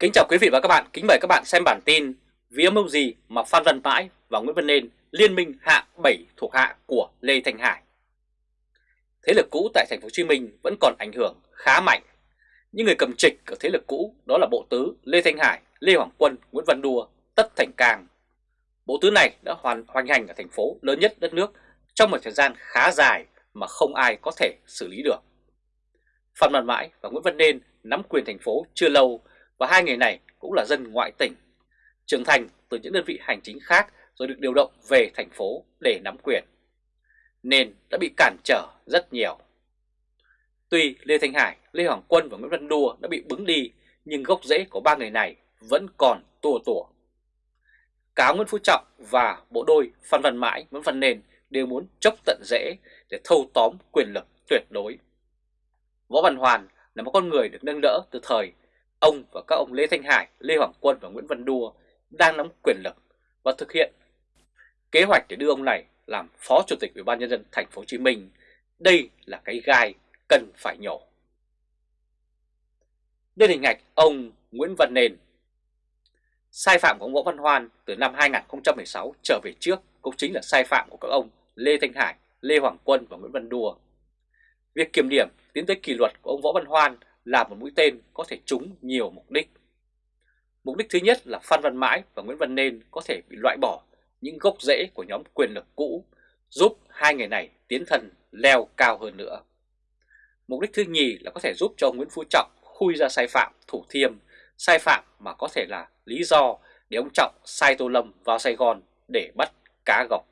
Kính chào quý vị và các bạn, kính mời các bạn xem bản tin Vì âm mưu gì mà Phan Văn Mãi và Nguyễn Văn Nên liên minh hạ 7 thuộc hạ của Lê Thành Hải. Thế lực cũ tại thành phố Hồ Chí Minh vẫn còn ảnh hưởng khá mạnh. Những người cầm trịch ở thế lực cũ đó là Bộ Tứ Lê Thanh Hải, Lê Hoàng Quân, Nguyễn Văn Đùa, Tất Thành Cang. Bộ Tứ này đã hoàn hoành hành ở thành phố lớn nhất đất nước trong một thời gian khá dài mà không ai có thể xử lý được. Phan Văn Mãi và Nguyễn Văn Nên nắm quyền thành phố chưa lâu và hai người này cũng là dân ngoại tỉnh, trưởng thành từ những đơn vị hành chính khác rồi được điều động về thành phố để nắm quyền, nên đã bị cản trở rất nhiều. Tuy Lê Thanh Hải, Lê Hoàng Quân và Nguyễn Văn Đua đã bị bứng đi, nhưng gốc rễ của ba người này vẫn còn tua tủa. Cá Nguyễn Phú Trọng và bộ đôi Phan Văn Mãi, Nguyễn Văn Nền đều muốn chốc tận rễ để thâu tóm quyền lực tuyệt đối. Võ Văn Hoàn là một con người được nâng đỡ từ thời Ông và các ông Lê Thanh Hải, Lê Hoàng Quân và Nguyễn Văn Đua đang nắm quyền lực và thực hiện kế hoạch để đưa ông này làm Phó Chủ tịch Ủy ban nhân dân thành phố Hồ Chí Minh. Đây là cái gai cần phải nhổ. Đây là hình ảnh ông Nguyễn Văn Nền. Sai phạm của ông Võ Văn Hoan từ năm 2016 trở về trước cũng chính là sai phạm của các ông Lê Thanh Hải, Lê Hoàng Quân và Nguyễn Văn Đua. Việc kiểm điểm tiến tới kỷ luật của ông Võ Văn Hoan là một mũi tên có thể trúng nhiều mục đích. Mục đích thứ nhất là Phan Văn Mãi và Nguyễn Văn Nên có thể bị loại bỏ những gốc rễ của nhóm quyền lực cũ, giúp hai người này tiến thân leo cao hơn nữa. Mục đích thứ nhì là có thể giúp cho Nguyễn Phú Trọng khui ra sai phạm Thủ Thiêm, sai phạm mà có thể là lý do để ông Trọng sai Tô Lâm vào Sài Gòn để bắt cá gọc.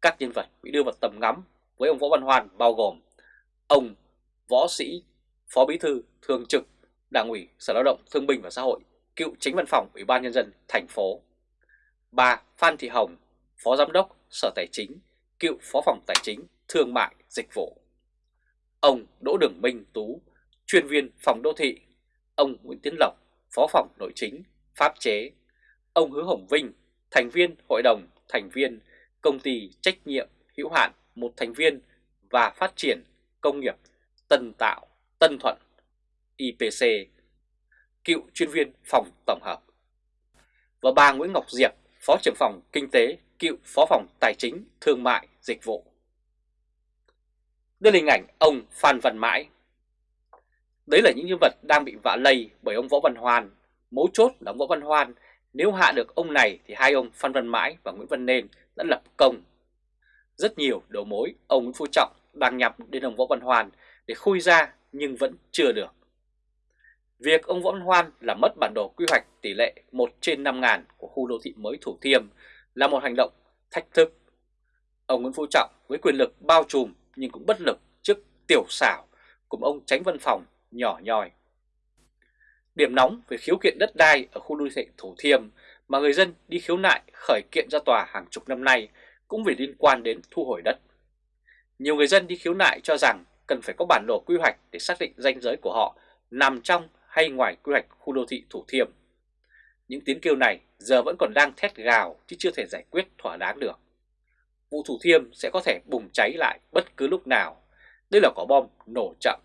Các nhân vật bị đưa vào tầm ngắm với ông Võ Văn Hoan bao gồm ông võ sĩ Phó Bí thư Thường trực Đảng ủy Sở Lao động Thương binh và Xã hội, cựu Chính văn phòng Ủy ban nhân dân thành phố. 3. Phan Thị Hồng, Phó Giám đốc Sở Tài chính, cựu Phó phòng Tài chính, Thương mại, Dịch vụ. Ông Đỗ Đường Minh Tú, chuyên viên phòng đô thị. Ông Nguyễn Tiến Lộc, Phó phòng Nội chính, Pháp chế. Ông Hứa Hồng Vinh, thành viên Hội đồng, thành viên Công ty Trách nhiệm hữu hạn một thành viên và phát triển công nghiệp Tân Tạo Tân Thuận, IPC, cựu chuyên viên phòng tổng hợp. Và bà Nguyễn Ngọc Diệp, Phó trưởng phòng Kinh tế, cựu Phó phòng Tài chính, Thương mại, Dịch vụ. Đây là hình ảnh ông Phan Văn Mãi. Đấy là những nhân vật đang bị vạ lây bởi ông Võ Văn Hoan. Mấu chốt là ông Võ Văn Hoan, nếu hạ được ông này thì hai ông Phan Văn Mãi và Nguyễn Văn Nên đã lập công. Rất nhiều đầu mối ông Nguyễn Phú Trọng đang nhắm đến ông Võ Văn Hoan để khui ra nhưng vẫn chưa được. Việc ông Võ Văn Hoan làm mất bản đồ quy hoạch tỷ lệ 1 trên 5 ngàn của khu đô thị mới Thủ Thiêm là một hành động thách thức. Ông Nguyễn Phú Trọng với quyền lực bao trùm nhưng cũng bất lực trước tiểu xảo cùng ông tránh văn phòng nhỏ nhòi. Điểm nóng về khiếu kiện đất đai ở khu đô thị Thủ Thiêm mà người dân đi khiếu nại khởi kiện ra tòa hàng chục năm nay cũng vì liên quan đến thu hồi đất. Nhiều người dân đi khiếu nại cho rằng cần phải có bản đồ quy hoạch để xác định ranh giới của họ nằm trong hay ngoài quy hoạch khu đô thị Thủ Thiêm. Những tiếng kêu này giờ vẫn còn đang thét gào chứ chưa thể giải quyết thỏa đáng được. Vụ Thủ Thiêm sẽ có thể bùng cháy lại bất cứ lúc nào. Đây là quả bom nổ chậm.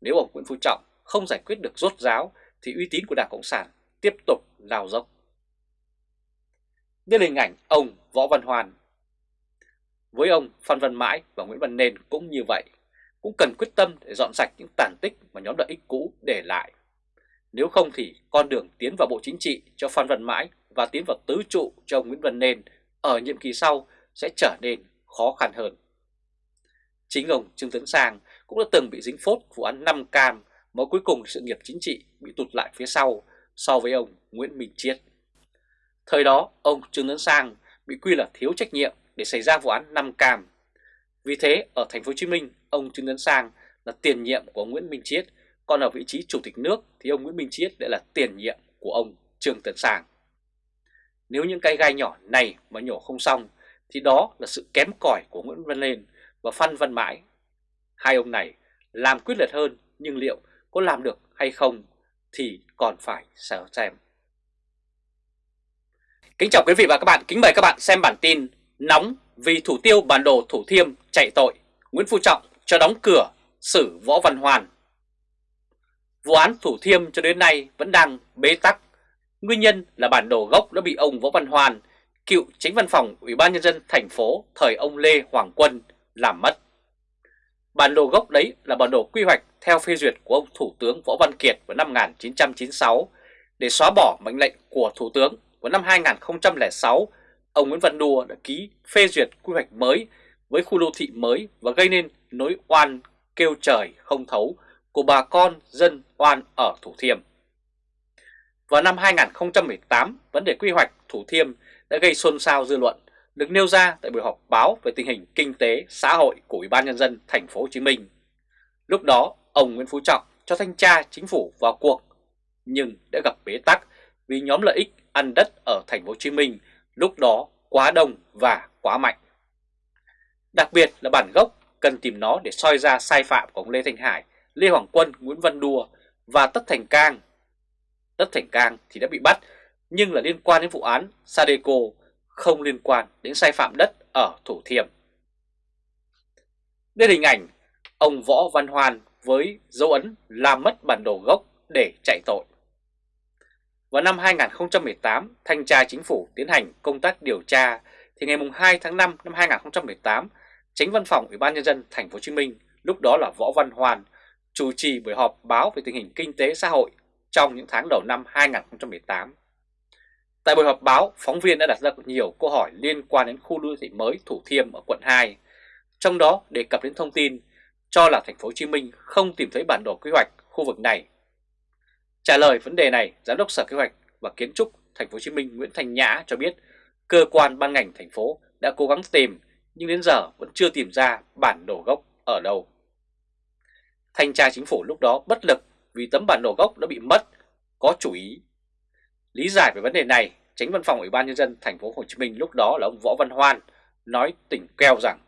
Nếu ông Nguyễn Phú Trọng không giải quyết được rốt ráo, thì uy tín của Đảng Cộng sản tiếp tục lao dốc. Đây là hình ảnh ông Võ Văn Hoàn. Với ông Phan Văn Mãi và Nguyễn Văn Nên cũng như vậy cũng cần quyết tâm để dọn sạch những tàn tích mà nhóm lợi ích cũ để lại. Nếu không thì con đường tiến vào Bộ Chính trị cho Phan Văn Mãi và tiến vào tứ trụ cho Nguyễn Văn Nên ở nhiệm kỳ sau sẽ trở nên khó khăn hơn. Chính ông Trương Tấn Sang cũng đã từng bị dính phốt vụ án 5 cam mà cuối cùng sự nghiệp chính trị bị tụt lại phía sau so với ông Nguyễn Minh Chiết. Thời đó, ông Trương Tấn Sang bị quy là thiếu trách nhiệm để xảy ra vụ án 5 cam. Vì thế, ở thành phố Hồ Chí Minh, ông Trương Tấn Sang là tiền nhiệm của ông Nguyễn Minh Chiết, còn ở vị trí chủ tịch nước thì ông Nguyễn Minh Chiết lại là tiền nhiệm của ông Trương Tấn Sang. Nếu những cái gai nhỏ này mà nhổ không xong thì đó là sự kém cỏi của Nguyễn Văn Lên và Phan Văn Mãi. Hai ông này làm quyết liệt hơn nhưng liệu có làm được hay không thì còn phải sợ xem. Kính chào quý vị và các bạn, kính mời các bạn xem bản tin Nóng vì thủ tiêu bản đồ Thủ Thiêm chạy tội Nguyễn Phú Trọng cho đóng cửa xử Võ Văn Hoàn. Vụ án Thủ Thiêm cho đến nay vẫn đang bế tắc. Nguyên nhân là bản đồ gốc đã bị ông Võ Văn Hoàn, cựu chính văn phòng Ủy ban Nhân dân thành phố thời ông Lê Hoàng Quân làm mất. Bản đồ gốc đấy là bản đồ quy hoạch theo phê duyệt của ông Thủ tướng Võ Văn Kiệt vào năm 1996 để xóa bỏ mệnh lệnh của Thủ tướng vào năm 2006. Ông Nguyễn Văn Đùa đã ký phê duyệt quy hoạch mới với khu đô thị mới và gây nên nỗi oan kêu trời không thấu của bà con dân oan ở Thủ Thiêm. Vào năm 2018, vấn đề quy hoạch Thủ Thiêm đã gây xôn xao dư luận, được nêu ra tại buổi họp báo về tình hình kinh tế xã hội của Ủy ban nhân dân thành phố Hồ Chí Minh. Lúc đó, ông Nguyễn Phú Trọng cho thanh tra chính phủ vào cuộc, nhưng đã gặp bế tắc vì nhóm lợi ích ăn đất ở thành phố Hồ Chí Minh lúc đó quá đông và quá mạnh. Đặc biệt là bản gốc cần tìm nó để soi ra sai phạm của ông Lê Thanh Hải, Lê Hoàng Quân, Nguyễn Văn Đùa và Tất Thành Cang. Tất Thành Cang thì đã bị bắt nhưng là liên quan đến vụ án Sadeco, không liên quan đến sai phạm đất ở Thủ Thiêm. Đây là hình ảnh ông Võ Văn Hoan với dấu ấn làm mất bản đồ gốc để chạy tội. Vào năm 2018, Thanh tra Chính phủ tiến hành công tác điều tra thì ngày 2 tháng 5 năm 2018, Tránh Văn phòng Ủy ban nhân dân thành phố Hồ Chí Minh, lúc đó là Võ Văn hoàn chủ trì buổi họp báo về tình hình kinh tế xã hội trong những tháng đầu năm 2018. Tại buổi họp báo, phóng viên đã đặt ra nhiều câu hỏi liên quan đến khu đô thị mới Thủ Thiêm ở quận 2, trong đó đề cập đến thông tin cho là thành phố Hồ Chí Minh không tìm thấy bản đồ quy hoạch khu vực này. Trả lời vấn đề này, Giám đốc Sở Kế hoạch và Kiến trúc thành phố Hồ Chí Minh Nguyễn Thành Nhã cho biết cơ quan ban ngành thành phố đã cố gắng tìm nhưng đến giờ vẫn chưa tìm ra bản đồ gốc ở đâu. Thanh tra chính phủ lúc đó bất lực vì tấm bản đồ gốc đã bị mất, có chủ ý. Lý giải về vấn đề này, Tránh Văn phòng Ủy ban nhân dân thành phố Hồ Chí Minh lúc đó là ông Võ Văn Hoan nói tỉnh keo rằng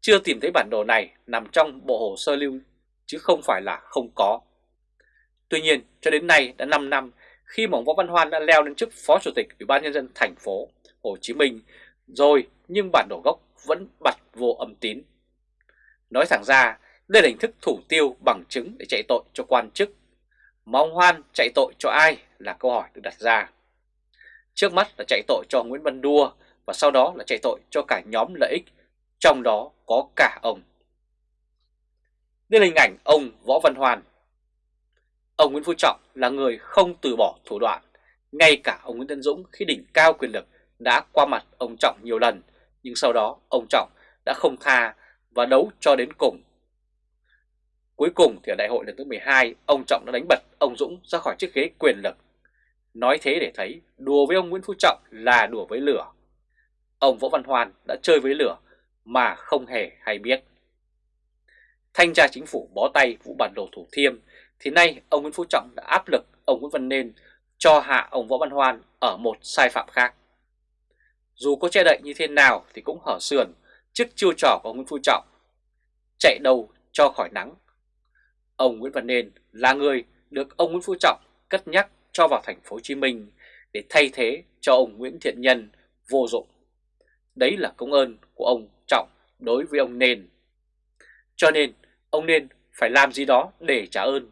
chưa tìm thấy bản đồ này nằm trong bộ hồ sơ lưu chứ không phải là không có. Tuy nhiên, cho đến nay đã 5 năm khi mà ông Võ Văn Hoan đã leo lên chức Phó Chủ tịch Ủy ban nhân dân thành phố Hồ Chí Minh rồi nhưng bản đồ gốc vẫn bật vô âm tín. Nói thẳng ra, đây là hình thức thủ tiêu bằng chứng để chạy tội cho quan chức. Mà ông Hoan chạy tội cho ai là câu hỏi được đặt ra. Trước mắt là chạy tội cho Nguyễn Văn Đua và sau đó là chạy tội cho cả nhóm lợi ích, trong đó có cả ông. Đây là hình ảnh ông Võ Văn Hoan. Ông Nguyễn Phú Trọng là người không từ bỏ thủ đoạn, ngay cả ông Nguyễn Tân Dũng khi đỉnh cao quyền lực đã qua mặt ông Trọng nhiều lần, nhưng sau đó ông Trọng đã không tha và đấu cho đến cùng. Cuối cùng thì ở đại hội lần thứ 12, ông Trọng đã đánh bật ông Dũng ra khỏi chiếc ghế quyền lực. Nói thế để thấy đùa với ông Nguyễn Phú Trọng là đùa với lửa. Ông Võ Văn hoàn đã chơi với lửa mà không hề hay biết. Thanh tra chính phủ bó tay vụ bản đồ Thủ Thiêm thì nay, ông Nguyễn Phú Trọng đã áp lực ông Nguyễn Văn Nên cho hạ ông Võ Văn Hoan ở một sai phạm khác. Dù có che đậy như thế nào thì cũng hở sườn trước chiêu trò của ông Nguyễn Phú Trọng. Chạy đầu cho khỏi nắng. Ông Nguyễn Văn Nên là người được ông Nguyễn Phú Trọng cất nhắc cho vào thành phố Hồ Chí Minh để thay thế cho ông Nguyễn Thiện Nhân vô dụng. Đấy là công ơn của ông Trọng đối với ông Nên. Cho nên, ông Nên phải làm gì đó để trả ơn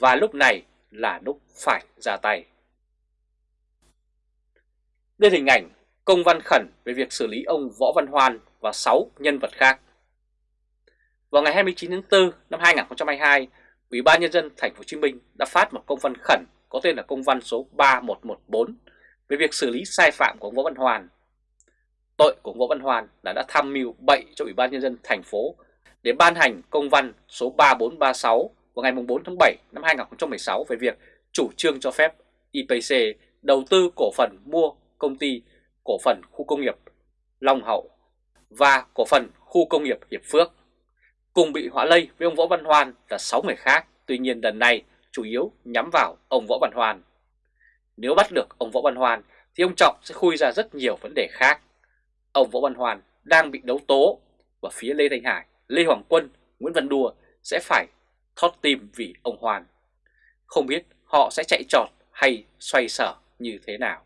và lúc này là lúc phải ra tay. Đây là hình ảnh công văn khẩn về việc xử lý ông Võ Văn Hoan và 6 nhân vật khác. Vào ngày 29 tháng 4 năm 2022, Ủy ban nhân dân thành phố Hồ Chí Minh đã phát một công văn khẩn có tên là công văn số 3114 về việc xử lý sai phạm của ông Võ Văn Hoan. Tội của ông Võ Văn Hoan là đã tham mưu bậy cho Ủy ban nhân dân thành phố để ban hành công văn số 3436 vào ngày 4 tháng 7 năm 2016 về việc chủ trương cho phép IPC đầu tư cổ phần mua công ty cổ phần khu công nghiệp Long Hậu và cổ phần khu công nghiệp Hiệp Phước. Cùng bị họa lây với ông Võ Văn Hoan là 6 người khác, tuy nhiên lần này chủ yếu nhắm vào ông Võ Văn Hoan. Nếu bắt được ông Võ Văn Hoan thì ông Trọng sẽ khui ra rất nhiều vấn đề khác. Ông Võ Văn Hoan đang bị đấu tố và phía Lê Thanh Hải, Lê Hoàng Quân, Nguyễn Văn Đùa sẽ phải thót tim vì ông hoàn Không biết họ sẽ chạy trọt hay xoay sở như thế nào.